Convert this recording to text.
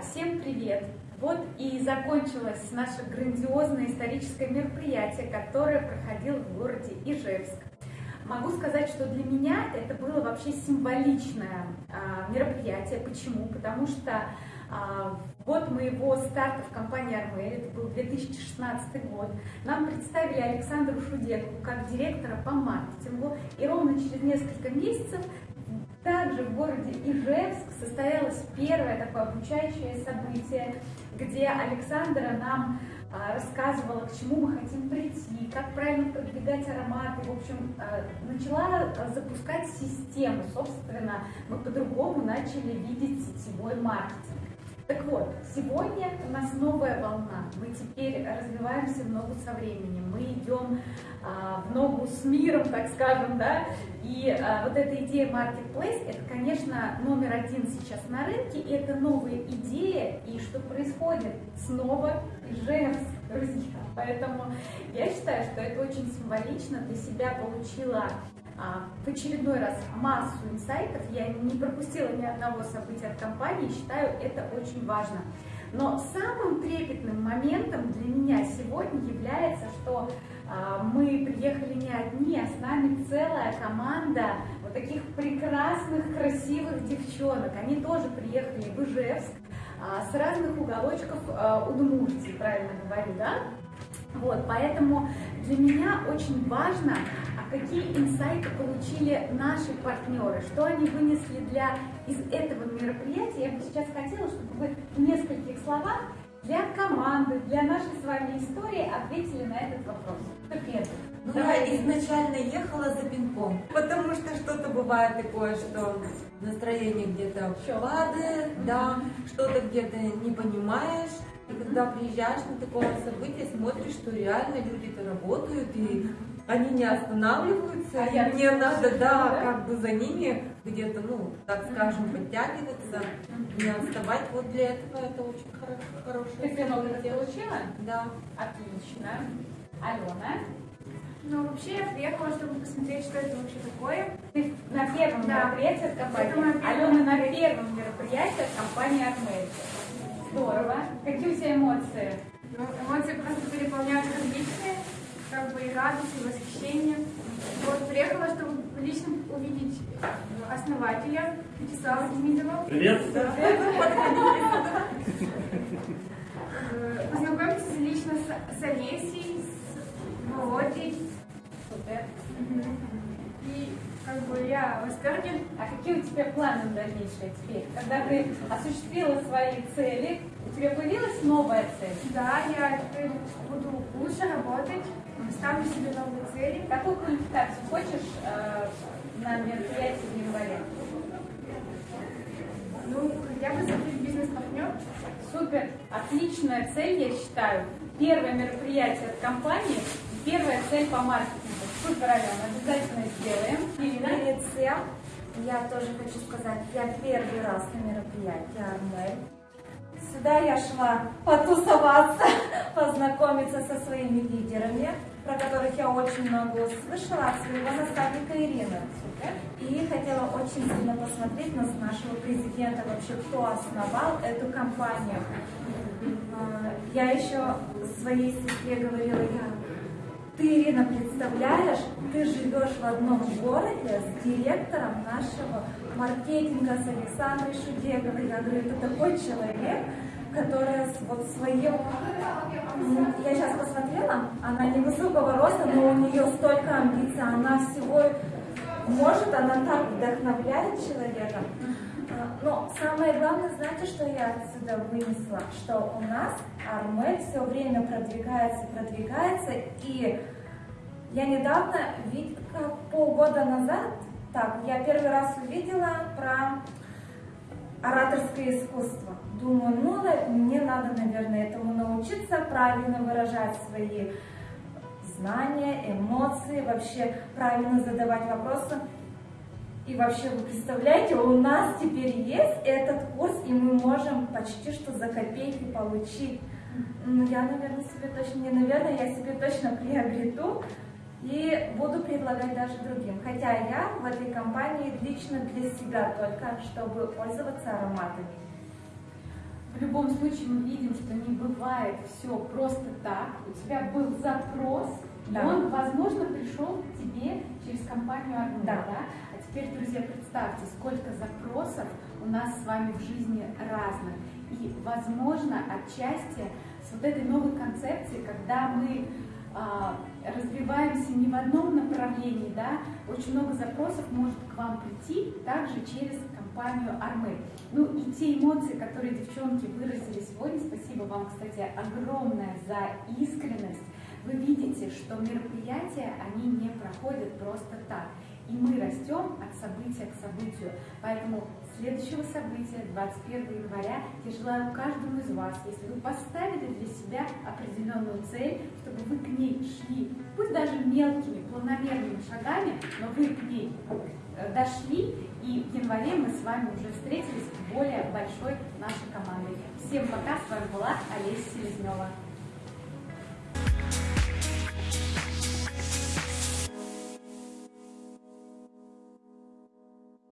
Всем привет! Вот и закончилось наше грандиозное историческое мероприятие, которое проходило в городе Ижевск. Могу сказать, что для меня это было вообще символичное а, мероприятие. Почему? Потому что а, год моего старта в компании Армель, это был 2016 год, нам представили Александру Шудекову как директора по маркетингу. И ровно через несколько месяцев также в городе Ижевск состоялось первое такое обучающее событие, где Александра нам а, рассказывала, к чему мы хотим прийти, как правильно продвигать ароматы. В общем, а, начала запускать систему. Собственно, мы по-другому начали видеть сетевой маркетинг. Так вот, сегодня новая волна. Мы теперь развиваемся в ногу со временем. Мы идем а, в ногу с миром, так скажем, да. И а, вот эта идея Marketplace, это, конечно, номер один сейчас на рынке. И это новая идея. И что происходит? Снова Ижевск, друзья. Поэтому я считаю, что это очень символично. Для себя получила а, в очередной раз массу инсайтов. Я не пропустила ни одного события от компании, считаю это очень важно. Но самым трепетным моментом для меня сегодня является, что а, мы приехали не одни, а с нами целая команда вот таких прекрасных, красивых девчонок. Они тоже приехали в Ижевск а, с разных уголочков Удмуртии, правильно говорю, да? Вот, поэтому для меня очень важно какие инсайты получили наши партнеры, что они вынесли для, из этого мероприятия. Я бы сейчас хотела, чтобы вы в нескольких словах для команды, для нашей с вами истории ответили на этот вопрос. Кто первый? Ну, я изначально ехала за пинком, потому что что-то бывает такое, что настроение где-то падает, да, что-то где-то не понимаешь, когда приезжаешь на такое событие, смотришь, что реально люди-то работают, и они не останавливаются, а и мне надо, да, да, как бы за ними где-то, ну, так скажем, подтягиваться, не отставать. Вот для этого это очень хорошо, хорошее Ты много получила? Да. Отлично. Алена? Ну, вообще я приехала, чтобы посмотреть, что это вообще такое. Ты на первом да. мероприятии от компании? Алена на первом мероприятии от компании Армель. Здорово. Какие у тебя эмоции? Ну, эмоции просто переполняют различные как бы и радость, и восхищение. Вот приехала, чтобы лично увидеть основателя Вячеслава Демидова. Привет! Э, познакомиться лично с, с Олесей, с Володей. Супер. Как бы я в восторге. А какие у тебя планы дальнейшие теперь? Когда ты осуществила свои цели, у тебя появилась новая цель? Да, я теперь буду лучше работать, ставлю себе новые цели. Какую квалификацию хочешь э, на мероприятии в январе? Ну, я бы закрыть бизнес-партнер. Супер, отличная цель, я считаю. Первое мероприятие от компании, первая цель по маркетингу. Супер, Алена, обязательно сделаем. Всем я тоже хочу сказать, я первый раз на мероприятии Армель. Сюда я шла потусоваться, познакомиться со своими лидерами, про которых я очень много услышала от своего наставника Ирины. И хотела очень сильно посмотреть на нашего президента, вообще кто основал эту компанию. А, я еще своей сестре говорила, я ты, Ирина, представляешь, ты живешь в одном городе с директором нашего маркетинга, с Александрой Шудековой. Я говорю, это такой человек, которая вот своим... Я сейчас посмотрела, она невысокого роста, но у нее столько амбиций, она всего может, она так вдохновляет человека. Но самое главное, знаете, что я отсюда вынесла? Что у нас Армель все время продвигается, продвигается, и я недавно, полгода назад, так, я первый раз увидела про ораторское искусство. Думаю, ну, мне надо, наверное, этому научиться, правильно выражать свои знания, эмоции, вообще правильно задавать вопросы. И вообще, вы представляете, у нас теперь есть этот курс, и мы можем почти что за копейки получить. Ну, я, наверное, себе точно, не наверное, я себе точно приобрету и буду предлагать даже другим. Хотя я в этой компании лично для себя только, чтобы пользоваться ароматами. В любом случае мы видим, что не бывает все просто так. У тебя был запрос, Да. и он, возможно, пришел к тебе через компанию Да. да? Теперь, друзья, представьте, сколько запросов у нас с вами в жизни разных. И, возможно, отчасти с вот этой новой концепцией, когда мы а, развиваемся не в одном направлении, да, очень много запросов может к вам прийти также через компанию Армы. Ну и те эмоции, которые девчонки выразили сегодня, спасибо вам, кстати, огромное за искренность. Вы видите, что мероприятия, они не проходят просто так. И мы растем от события к событию. Поэтому следующего события, 21 января, я желаю каждому из вас, если вы поставили для себя определенную цель, чтобы вы к ней шли, пусть даже мелкими, планомерными шагами, но вы к ней э, дошли, и в январе мы с вами уже встретились в более большой нашей командой. Всем пока, с вами была Олеся Селезнева.